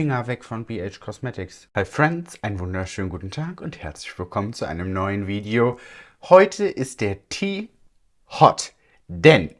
Finger weg von BH Cosmetics. Hi Friends, einen wunderschönen guten Tag und herzlich willkommen zu einem neuen Video. Heute ist der Tee hot, denn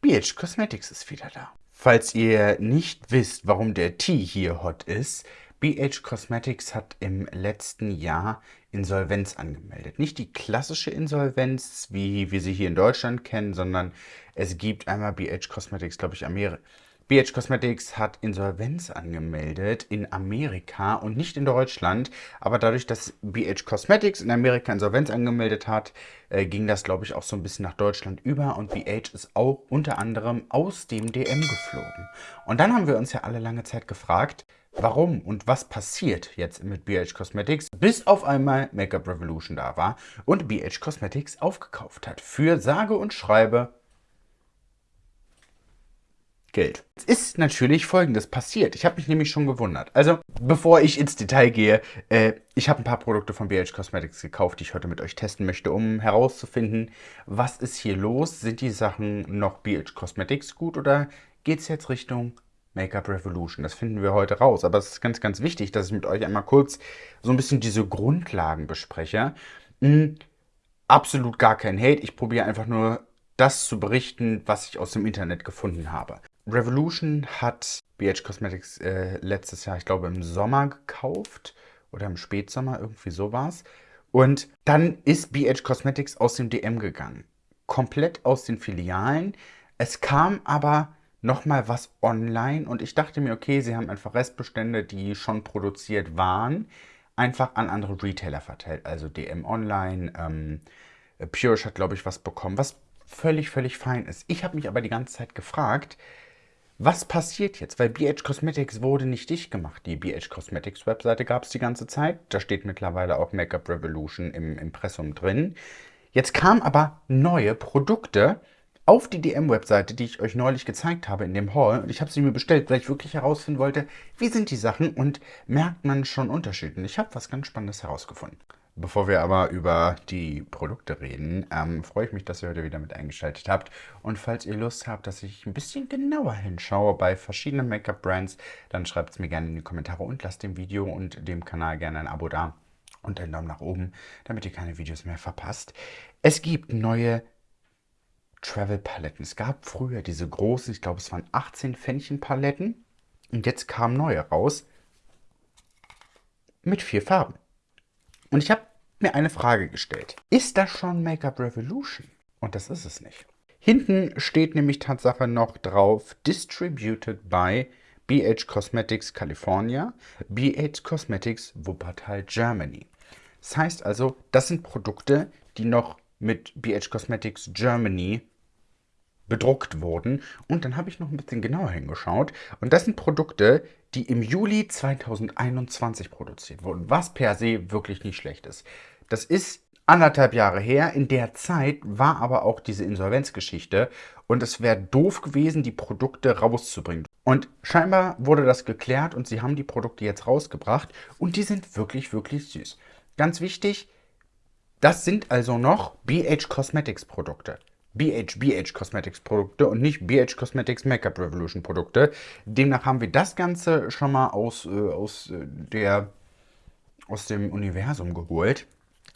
BH Cosmetics ist wieder da. Falls ihr nicht wisst, warum der Tee hier hot ist, BH Cosmetics hat im letzten Jahr Insolvenz angemeldet. Nicht die klassische Insolvenz, wie wir sie hier in Deutschland kennen, sondern es gibt einmal BH Cosmetics, glaube ich, Amerika. BH Cosmetics hat Insolvenz angemeldet in Amerika und nicht in Deutschland. Aber dadurch, dass BH Cosmetics in Amerika Insolvenz angemeldet hat, äh, ging das, glaube ich, auch so ein bisschen nach Deutschland über. Und BH ist auch unter anderem aus dem DM geflogen. Und dann haben wir uns ja alle lange Zeit gefragt, warum und was passiert jetzt mit BH Cosmetics, bis auf einmal Makeup Revolution da war und BH Cosmetics aufgekauft hat. Für sage und schreibe Geld. Es ist natürlich folgendes passiert. Ich habe mich nämlich schon gewundert. Also, bevor ich ins Detail gehe, äh, ich habe ein paar Produkte von BH Cosmetics gekauft, die ich heute mit euch testen möchte, um herauszufinden, was ist hier los? Sind die Sachen noch BH Cosmetics gut oder geht es jetzt Richtung Make-up Revolution. Das finden wir heute raus. Aber es ist ganz, ganz wichtig, dass ich mit euch einmal kurz so ein bisschen diese Grundlagen bespreche. Hm, absolut gar kein Hate. Ich probiere einfach nur das zu berichten, was ich aus dem Internet gefunden habe. Revolution hat BH Cosmetics äh, letztes Jahr, ich glaube im Sommer gekauft oder im Spätsommer, irgendwie sowas. Und dann ist BH Cosmetics aus dem DM gegangen. Komplett aus den Filialen. Es kam aber nochmal was online und ich dachte mir, okay, sie haben einfach Restbestände, die schon produziert waren, einfach an andere Retailer verteilt. Also DM Online, ähm, Purish hat, glaube ich, was bekommen, was völlig, völlig fein ist. Ich habe mich aber die ganze Zeit gefragt, was passiert jetzt? Weil BH Cosmetics wurde nicht dicht gemacht. Die BH Cosmetics Webseite gab es die ganze Zeit. Da steht mittlerweile auch Makeup Revolution im Impressum drin. Jetzt kamen aber neue Produkte, auf die DM-Webseite, die ich euch neulich gezeigt habe in dem Haul. Und ich habe sie mir bestellt, weil ich wirklich herausfinden wollte, wie sind die Sachen und merkt man schon Unterschiede. Und ich habe was ganz Spannendes herausgefunden. Bevor wir aber über die Produkte reden, ähm, freue ich mich, dass ihr heute wieder mit eingeschaltet habt. Und falls ihr Lust habt, dass ich ein bisschen genauer hinschaue bei verschiedenen Make-up-Brands, dann schreibt es mir gerne in die Kommentare und lasst dem Video und dem Kanal gerne ein Abo da und einen Daumen nach oben, damit ihr keine Videos mehr verpasst. Es gibt neue Travel-Paletten. Es gab früher diese großen, ich glaube es waren 18 Pfännchen-Paletten. Und jetzt kamen neue raus mit vier Farben. Und ich habe mir eine Frage gestellt. Ist das schon Make-up Revolution? Und das ist es nicht. Hinten steht nämlich Tatsache noch drauf Distributed by BH Cosmetics California, BH Cosmetics Wuppertal Germany. Das heißt also, das sind Produkte, die noch mit BH Cosmetics Germany bedruckt wurden. Und dann habe ich noch ein bisschen genauer hingeschaut. Und das sind Produkte, die im Juli 2021 produziert wurden, was per se wirklich nicht schlecht ist. Das ist anderthalb Jahre her. In der Zeit war aber auch diese Insolvenzgeschichte und es wäre doof gewesen, die Produkte rauszubringen. Und scheinbar wurde das geklärt und sie haben die Produkte jetzt rausgebracht und die sind wirklich, wirklich süß. Ganz wichtig, das sind also noch BH Cosmetics Produkte. BH BH Cosmetics Produkte und nicht BH Cosmetics Makeup Revolution Produkte. Demnach haben wir das Ganze schon mal aus, äh, aus, äh, der, aus dem Universum geholt.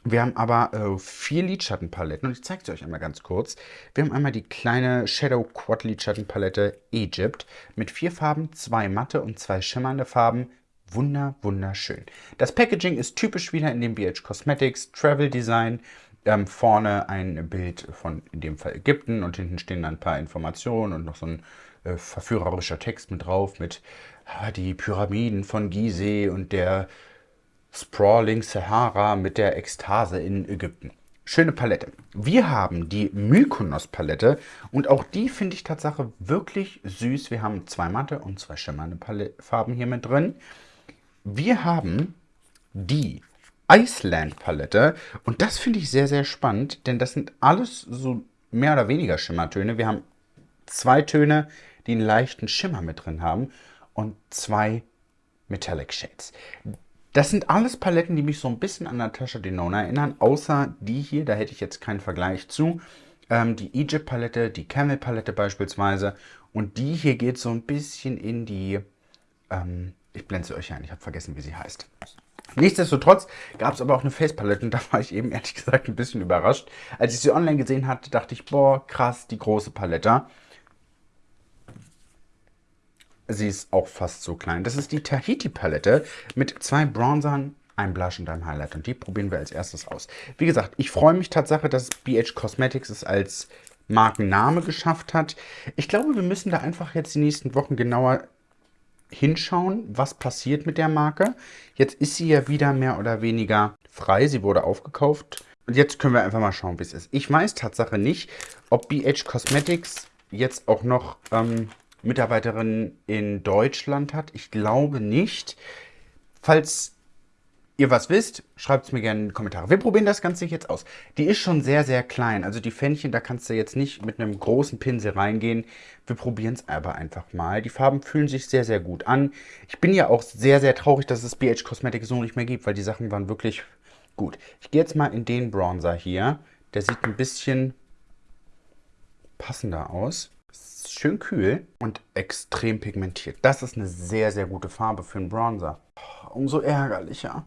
Wir haben aber äh, vier Lidschattenpaletten und ich zeige sie euch einmal ganz kurz. Wir haben einmal die kleine Shadow Quad Lidschattenpalette Egypt mit vier Farben, zwei matte und zwei schimmernde Farben wunder, wunderschön. Das Packaging ist typisch wieder in dem BH Cosmetics Travel Design. Ähm, vorne ein Bild von, in dem Fall Ägypten und hinten stehen ein paar Informationen und noch so ein äh, verführerischer Text mit drauf mit äh, die Pyramiden von Gizeh und der Sprawling Sahara mit der Ekstase in Ägypten. Schöne Palette. Wir haben die Mykonos Palette und auch die finde ich tatsächlich wirklich süß. Wir haben zwei matte und zwei schimmernde Farben hier mit drin. Wir haben die Iceland Palette und das finde ich sehr, sehr spannend, denn das sind alles so mehr oder weniger Schimmertöne. Wir haben zwei Töne, die einen leichten Schimmer mit drin haben und zwei Metallic Shades. Das sind alles Paletten, die mich so ein bisschen an Natasha Denona erinnern, außer die hier, da hätte ich jetzt keinen Vergleich zu. Ähm, die Egypt Palette, die Camel Palette beispielsweise und die hier geht so ein bisschen in die ähm, Ich blende sie euch ein, ich habe vergessen, wie sie heißt. Nichtsdestotrotz gab es aber auch eine Facepalette und da war ich eben ehrlich gesagt ein bisschen überrascht. Als ich sie online gesehen hatte, dachte ich, boah, krass, die große Palette. Sie ist auch fast so klein. Das ist die Tahiti-Palette mit zwei Bronzern, einem Blush und einem Highlight. Und die probieren wir als erstes aus. Wie gesagt, ich freue mich Tatsache, dass BH Cosmetics es als Markenname geschafft hat. Ich glaube, wir müssen da einfach jetzt die nächsten Wochen genauer hinschauen, was passiert mit der Marke. Jetzt ist sie ja wieder mehr oder weniger frei. Sie wurde aufgekauft. Und jetzt können wir einfach mal schauen, wie es ist. Ich weiß Tatsache nicht, ob BH Cosmetics jetzt auch noch ähm, Mitarbeiterinnen in Deutschland hat. Ich glaube nicht. Falls ihr was wisst, schreibt es mir gerne in die Kommentare. Wir probieren das Ganze jetzt aus. Die ist schon sehr, sehr klein. Also die Fännchen, da kannst du jetzt nicht mit einem großen Pinsel reingehen. Wir probieren es aber einfach mal. Die Farben fühlen sich sehr, sehr gut an. Ich bin ja auch sehr, sehr traurig, dass es BH Cosmetics so nicht mehr gibt, weil die Sachen waren wirklich gut. Ich gehe jetzt mal in den Bronzer hier. Der sieht ein bisschen passender aus. Schön kühl und extrem pigmentiert. Das ist eine sehr, sehr gute Farbe für einen Bronzer. Umso ärgerlicher.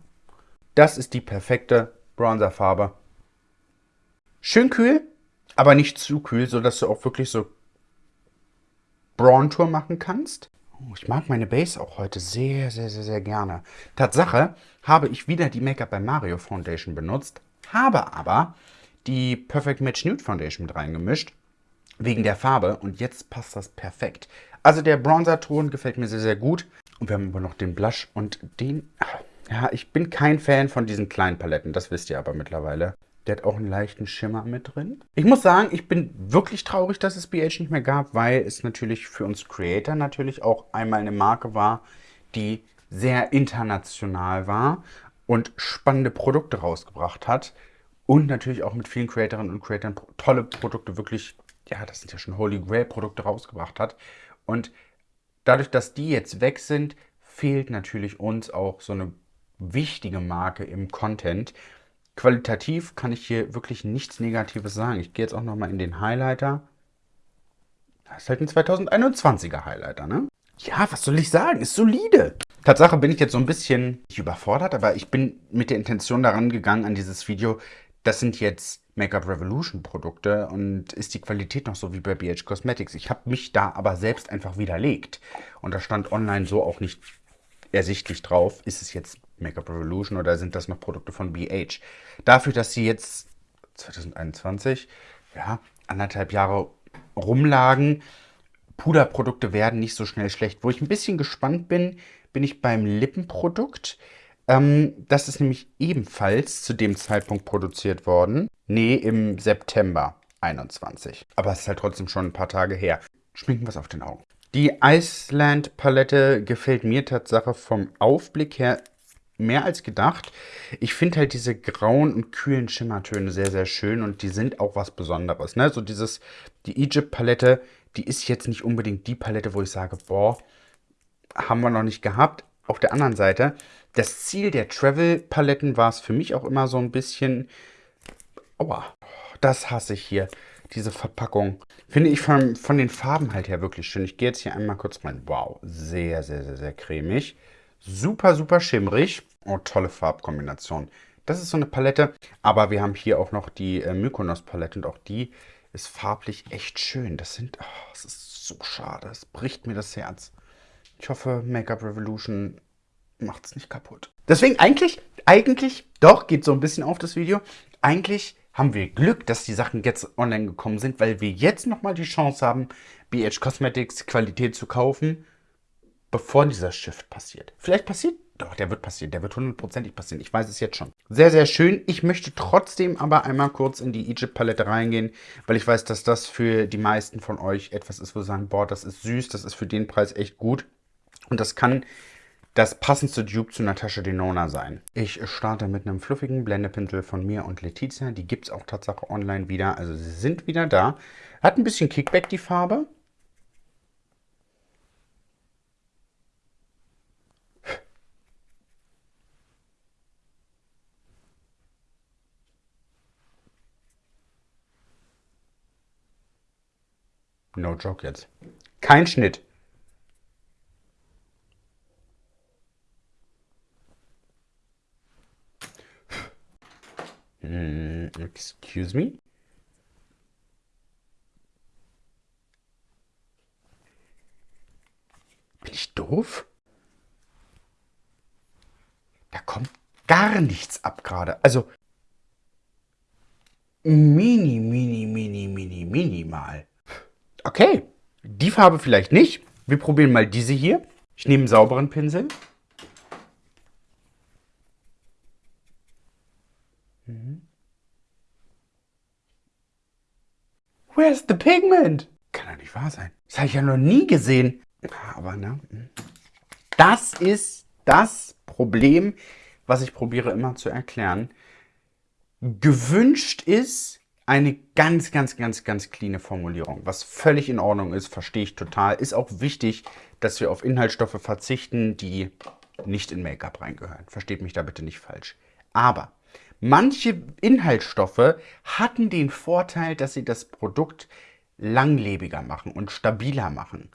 Das ist die perfekte Bronzerfarbe. Schön kühl, aber nicht zu kühl, sodass du auch wirklich so Braun-Tour machen kannst. Oh, ich mag meine Base auch heute sehr, sehr, sehr, sehr gerne. Tatsache habe ich wieder die Make-up bei Mario Foundation benutzt, habe aber die Perfect Match Nude Foundation mit reingemischt, wegen der Farbe. Und jetzt passt das perfekt. Also der Bronzer-Ton gefällt mir sehr, sehr gut. Und wir haben aber noch den Blush und den... Ja, ich bin kein Fan von diesen kleinen Paletten, das wisst ihr aber mittlerweile. Der hat auch einen leichten Schimmer mit drin. Ich muss sagen, ich bin wirklich traurig, dass es BH nicht mehr gab, weil es natürlich für uns Creator natürlich auch einmal eine Marke war, die sehr international war und spannende Produkte rausgebracht hat. Und natürlich auch mit vielen Creatorinnen und Creatoren tolle Produkte, wirklich, ja, das sind ja schon Holy Grail Produkte rausgebracht hat. Und dadurch, dass die jetzt weg sind, fehlt natürlich uns auch so eine wichtige Marke im Content. Qualitativ kann ich hier wirklich nichts Negatives sagen. Ich gehe jetzt auch nochmal in den Highlighter. Das ist halt ein 2021er Highlighter, ne? Ja, was soll ich sagen? Ist solide. Tatsache bin ich jetzt so ein bisschen nicht überfordert, aber ich bin mit der Intention daran gegangen an dieses Video. Das sind jetzt Make-up Revolution Produkte und ist die Qualität noch so wie bei BH Cosmetics. Ich habe mich da aber selbst einfach widerlegt. Und da stand online so auch nicht ersichtlich drauf, ist es jetzt Make-up Revolution oder sind das noch Produkte von BH? Dafür, dass sie jetzt 2021, ja, anderthalb Jahre rumlagen, Puderprodukte werden nicht so schnell schlecht. Wo ich ein bisschen gespannt bin, bin ich beim Lippenprodukt. Ähm, das ist nämlich ebenfalls zu dem Zeitpunkt produziert worden. Nee, im September 21. Aber es ist halt trotzdem schon ein paar Tage her. Schminken wir es auf den Augen. Die Iceland Palette gefällt mir Tatsache vom Aufblick her mehr als gedacht. Ich finde halt diese grauen und kühlen Schimmertöne sehr, sehr schön und die sind auch was Besonderes. Ne? So dieses, die Egypt Palette, die ist jetzt nicht unbedingt die Palette, wo ich sage, boah, haben wir noch nicht gehabt. Auf der anderen Seite, das Ziel der Travel-Paletten war es für mich auch immer so ein bisschen, aua, das hasse ich hier, diese Verpackung. Finde ich von, von den Farben halt her wirklich schön. Ich gehe jetzt hier einmal kurz rein. Wow, sehr, sehr, sehr, sehr cremig. Super, super schimmrig. Oh, tolle Farbkombination. Das ist so eine Palette, aber wir haben hier auch noch die äh, Mykonos Palette und auch die ist farblich echt schön. Das sind, oh, das ist so schade. Es bricht mir das Herz. Ich hoffe, Make-up Revolution macht es nicht kaputt. Deswegen eigentlich, eigentlich, doch, geht so ein bisschen auf das Video. Eigentlich haben wir Glück, dass die Sachen jetzt online gekommen sind, weil wir jetzt nochmal die Chance haben, BH Cosmetics Qualität zu kaufen bevor dieser Shift passiert. Vielleicht passiert, doch, der wird passieren, der wird hundertprozentig passieren. Ich weiß es jetzt schon. Sehr, sehr schön. Ich möchte trotzdem aber einmal kurz in die Egypt-Palette reingehen, weil ich weiß, dass das für die meisten von euch etwas ist, wo sie sagen, boah, das ist süß, das ist für den Preis echt gut. Und das kann das passendste Dupe zu Natasha Denona sein. Ich starte mit einem fluffigen Blendepinsel von mir und Letizia. Die gibt es auch tatsächlich online wieder. Also sie sind wieder da. Hat ein bisschen Kickback die Farbe. No joke jetzt. Kein Schnitt. Hm, excuse me? Bin ich doof? Da kommt gar nichts ab gerade. Also mini, mini, mini, mini, minimal. Okay, die Farbe vielleicht nicht. Wir probieren mal diese hier. Ich nehme einen sauberen Pinsel. Mhm. Where's the pigment? Kann doch nicht wahr sein. Das habe ich ja noch nie gesehen. Aber ne? Das ist das Problem, was ich probiere immer zu erklären. Gewünscht ist eine ganz, ganz, ganz, ganz cleane Formulierung, was völlig in Ordnung ist, verstehe ich total. Ist auch wichtig, dass wir auf Inhaltsstoffe verzichten, die nicht in Make-up reingehören. Versteht mich da bitte nicht falsch. Aber manche Inhaltsstoffe hatten den Vorteil, dass sie das Produkt langlebiger machen und stabiler machen.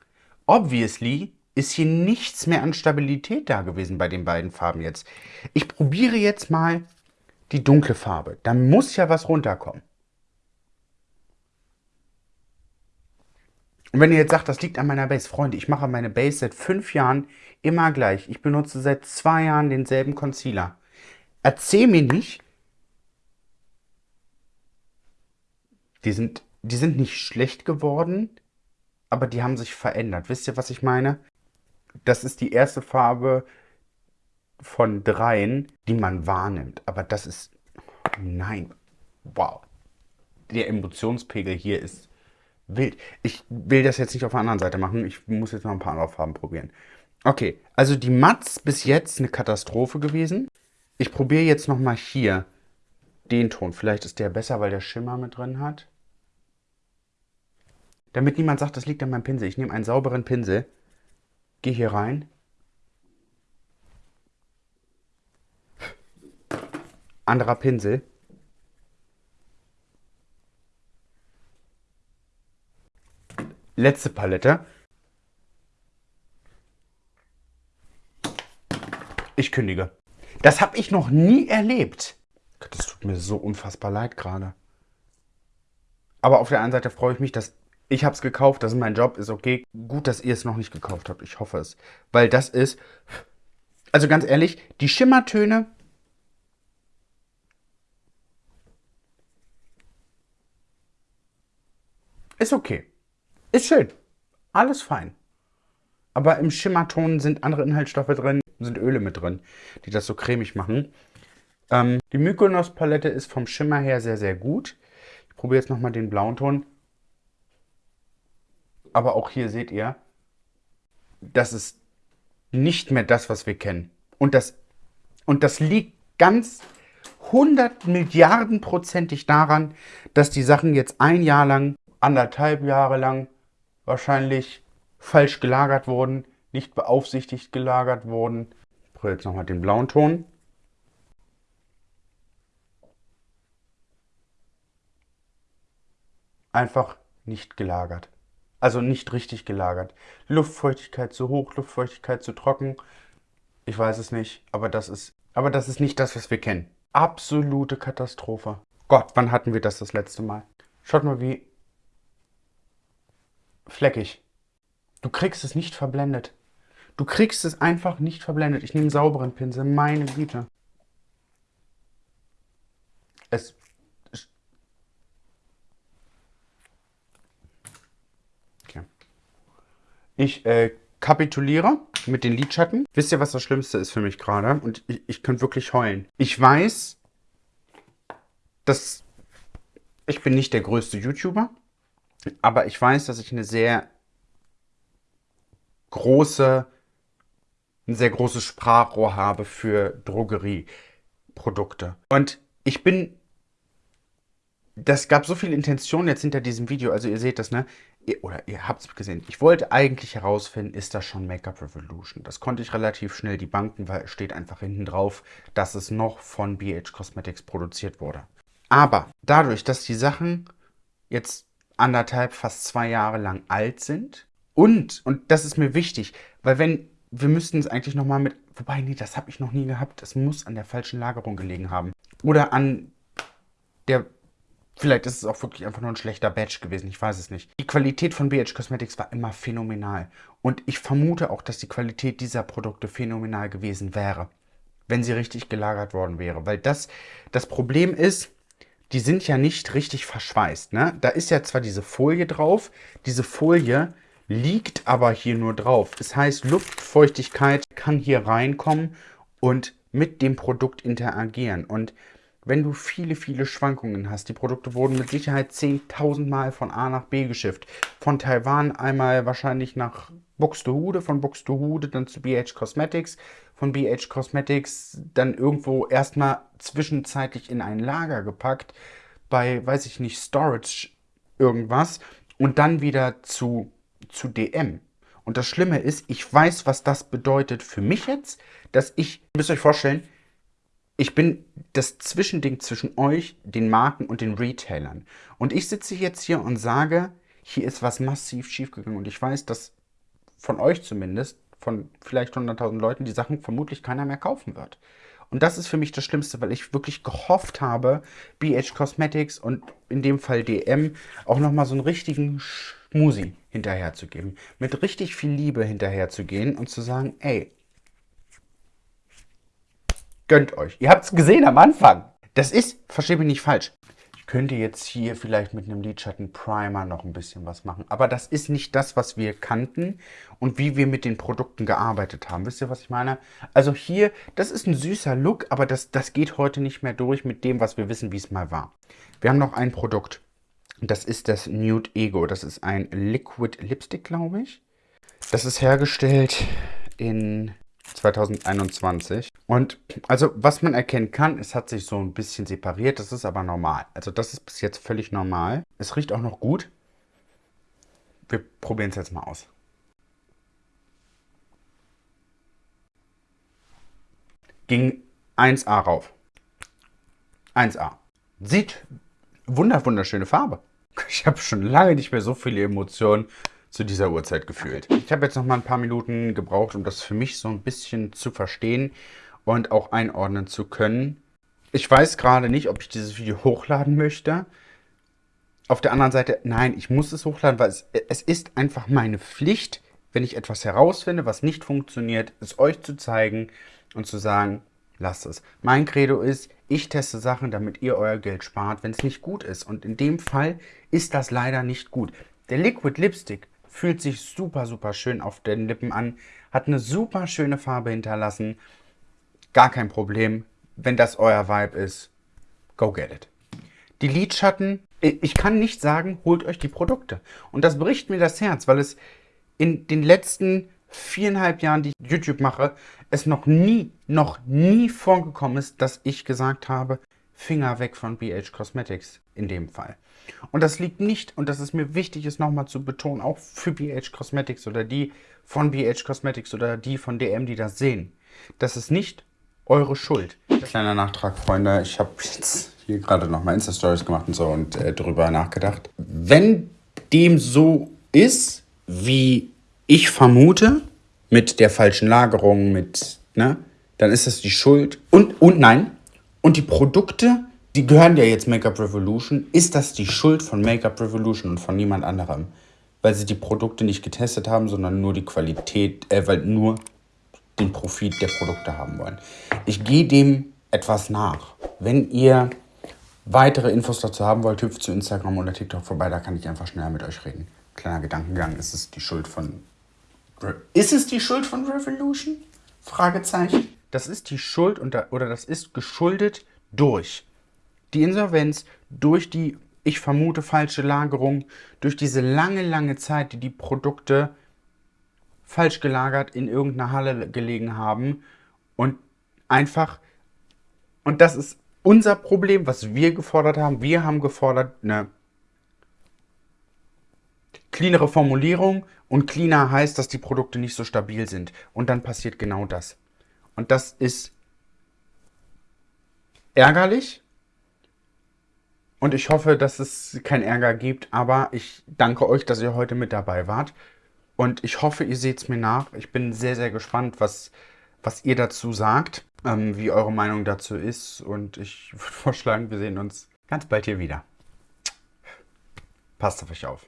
Obviously ist hier nichts mehr an Stabilität da gewesen bei den beiden Farben jetzt. Ich probiere jetzt mal die dunkle Farbe. Da muss ja was runterkommen. Und wenn ihr jetzt sagt, das liegt an meiner Base, Freunde, ich mache meine Base seit fünf Jahren immer gleich. Ich benutze seit zwei Jahren denselben Concealer. Erzähl mir nicht, die sind, die sind nicht schlecht geworden, aber die haben sich verändert. Wisst ihr, was ich meine? Das ist die erste Farbe von dreien, die man wahrnimmt. Aber das ist... Nein. Wow. Der Emotionspegel hier ist wild. Ich will das jetzt nicht auf der anderen Seite machen. Ich muss jetzt noch ein paar andere Farben probieren. Okay, also die Mats bis jetzt eine Katastrophe gewesen. Ich probiere jetzt nochmal hier den Ton. Vielleicht ist der besser, weil der Schimmer mit drin hat. Damit niemand sagt, das liegt an meinem Pinsel. Ich nehme einen sauberen Pinsel, gehe hier rein. Anderer Pinsel. Letzte Palette. Ich kündige. Das habe ich noch nie erlebt. Das tut mir so unfassbar leid gerade. Aber auf der einen Seite freue ich mich, dass ich es gekauft, das ist mein Job, ist okay. Gut, dass ihr es noch nicht gekauft habt, ich hoffe es. Weil das ist, also ganz ehrlich, die Schimmertöne ist okay. Ist schön. Alles fein. Aber im Schimmerton sind andere Inhaltsstoffe drin, sind Öle mit drin, die das so cremig machen. Ähm, die Mykonos Palette ist vom Schimmer her sehr, sehr gut. Ich probiere jetzt nochmal den blauen Ton. Aber auch hier seht ihr, das ist nicht mehr das, was wir kennen. Und das, und das liegt ganz 100 Milliarden prozentig daran, dass die Sachen jetzt ein Jahr lang, anderthalb Jahre lang wahrscheinlich falsch gelagert wurden, nicht beaufsichtigt gelagert wurden. Ich probiere jetzt nochmal den blauen Ton. Einfach nicht gelagert. Also nicht richtig gelagert. Luftfeuchtigkeit zu hoch, Luftfeuchtigkeit zu trocken. Ich weiß es nicht, aber das ist, aber das ist nicht das, was wir kennen. Absolute Katastrophe. Gott, wann hatten wir das das letzte Mal? Schaut mal, wie fleckig. Du kriegst es nicht verblendet. Du kriegst es einfach nicht verblendet. Ich nehme einen sauberen Pinsel, meine Güte. Es... Okay. Ich äh, kapituliere mit den Lidschatten. Wisst ihr, was das Schlimmste ist für mich gerade? Und ich, ich könnte wirklich heulen. Ich weiß, dass ich bin nicht der größte YouTuber. Aber ich weiß, dass ich eine sehr große, ein sehr großes Sprachrohr habe für Drogerieprodukte. Und ich bin, das gab so viel Intention jetzt hinter diesem Video, also ihr seht das, ne? Oder ihr habt es gesehen. Ich wollte eigentlich herausfinden, ist das schon Make-up Revolution? Das konnte ich relativ schnell debunken, weil es steht einfach hinten drauf, dass es noch von BH Cosmetics produziert wurde. Aber dadurch, dass die Sachen jetzt anderthalb, fast zwei Jahre lang alt sind. Und, und das ist mir wichtig, weil wenn, wir müssten es eigentlich nochmal mit, wobei, nee, das habe ich noch nie gehabt. Das muss an der falschen Lagerung gelegen haben. Oder an der Vielleicht ist es auch wirklich einfach nur ein schlechter Batch gewesen, ich weiß es nicht. Die Qualität von BH Cosmetics war immer phänomenal. Und ich vermute auch, dass die Qualität dieser Produkte phänomenal gewesen wäre, wenn sie richtig gelagert worden wäre. Weil das, das Problem ist, die sind ja nicht richtig verschweißt. Ne? Da ist ja zwar diese Folie drauf, diese Folie liegt aber hier nur drauf. Das heißt, Luftfeuchtigkeit kann hier reinkommen und mit dem Produkt interagieren. Und wenn du viele, viele Schwankungen hast, die Produkte wurden mit Sicherheit 10.000 Mal von A nach B geschifft. Von Taiwan einmal wahrscheinlich nach Buxtehude, von Buxtehude dann zu BH Cosmetics, von BH Cosmetics dann irgendwo erstmal zwischenzeitlich in ein Lager gepackt, bei, weiß ich nicht, Storage irgendwas und dann wieder zu, zu DM. Und das Schlimme ist, ich weiß, was das bedeutet für mich jetzt, dass ich, müsst euch vorstellen, ich bin das Zwischending zwischen euch, den Marken und den Retailern. Und ich sitze jetzt hier und sage, hier ist was massiv schiefgegangen. Und ich weiß, dass von euch zumindest, von vielleicht 100.000 Leuten, die Sachen vermutlich keiner mehr kaufen wird. Und das ist für mich das Schlimmste, weil ich wirklich gehofft habe, BH Cosmetics und in dem Fall DM auch nochmal so einen richtigen Schmusi hinterherzugeben. Mit richtig viel Liebe hinterherzugehen und zu sagen, ey, Gönnt euch. Ihr habt es gesehen am Anfang. Das ist, verstehe mich nicht falsch. Könnte jetzt hier vielleicht mit einem Lidschatten Primer noch ein bisschen was machen. Aber das ist nicht das, was wir kannten und wie wir mit den Produkten gearbeitet haben. Wisst ihr, was ich meine? Also hier, das ist ein süßer Look, aber das, das geht heute nicht mehr durch mit dem, was wir wissen, wie es mal war. Wir haben noch ein Produkt. Das ist das Nude Ego. Das ist ein Liquid Lipstick, glaube ich. Das ist hergestellt in 2021. Und also was man erkennen kann, es hat sich so ein bisschen separiert, das ist aber normal. Also das ist bis jetzt völlig normal. Es riecht auch noch gut. Wir probieren es jetzt mal aus. Ging 1A rauf. 1A. Sieht wunder wunderschöne Farbe. Ich habe schon lange nicht mehr so viele Emotionen zu dieser Uhrzeit gefühlt. Ich habe jetzt noch mal ein paar Minuten gebraucht, um das für mich so ein bisschen zu verstehen und auch einordnen zu können. Ich weiß gerade nicht, ob ich dieses Video hochladen möchte. Auf der anderen Seite, nein, ich muss es hochladen, weil es, es ist einfach meine Pflicht, wenn ich etwas herausfinde, was nicht funktioniert, es euch zu zeigen und zu sagen, lasst es. Mein Credo ist, ich teste Sachen, damit ihr euer Geld spart, wenn es nicht gut ist. Und in dem Fall ist das leider nicht gut. Der Liquid Lipstick Fühlt sich super, super schön auf den Lippen an. Hat eine super schöne Farbe hinterlassen. Gar kein Problem. Wenn das euer Vibe ist, go get it. Die Lidschatten, ich kann nicht sagen, holt euch die Produkte. Und das bricht mir das Herz, weil es in den letzten viereinhalb Jahren, die ich YouTube mache, es noch nie, noch nie vorgekommen ist, dass ich gesagt habe, Finger weg von BH Cosmetics in dem Fall. Und das liegt nicht, und das ist mir wichtig, es nochmal zu betonen, auch für BH Cosmetics oder die von BH Cosmetics oder die von DM, die das sehen. Das ist nicht eure Schuld. Kleiner Nachtrag, Freunde. Ich habe jetzt hier gerade nochmal Insta-Stories gemacht und so und äh, darüber nachgedacht. Wenn dem so ist, wie ich vermute, mit der falschen Lagerung, mit, ne, dann ist das die Schuld. Und, und nein, und die Produkte die gehören ja jetzt Make-up Revolution. Ist das die Schuld von Make-up Revolution und von niemand anderem? Weil sie die Produkte nicht getestet haben, sondern nur die Qualität, äh, weil nur den Profit der Produkte haben wollen. Ich gehe dem etwas nach. Wenn ihr weitere Infos dazu haben wollt, hüpft zu Instagram oder TikTok vorbei, da kann ich einfach schneller mit euch reden. Kleiner Gedankengang, ist es die Schuld von... Re ist es die Schuld von Revolution? Fragezeichen. Das ist die Schuld unter, oder das ist geschuldet durch die Insolvenz durch die, ich vermute, falsche Lagerung, durch diese lange, lange Zeit, die die Produkte falsch gelagert in irgendeiner Halle gelegen haben und einfach, und das ist unser Problem, was wir gefordert haben. Wir haben gefordert eine cleanere Formulierung und cleaner heißt, dass die Produkte nicht so stabil sind. Und dann passiert genau das. Und das ist ärgerlich, und ich hoffe, dass es keinen Ärger gibt, aber ich danke euch, dass ihr heute mit dabei wart. Und ich hoffe, ihr seht es mir nach. Ich bin sehr, sehr gespannt, was, was ihr dazu sagt, ähm, wie eure Meinung dazu ist. Und ich würde vorschlagen, wir sehen uns ganz bald hier wieder. Passt auf euch auf.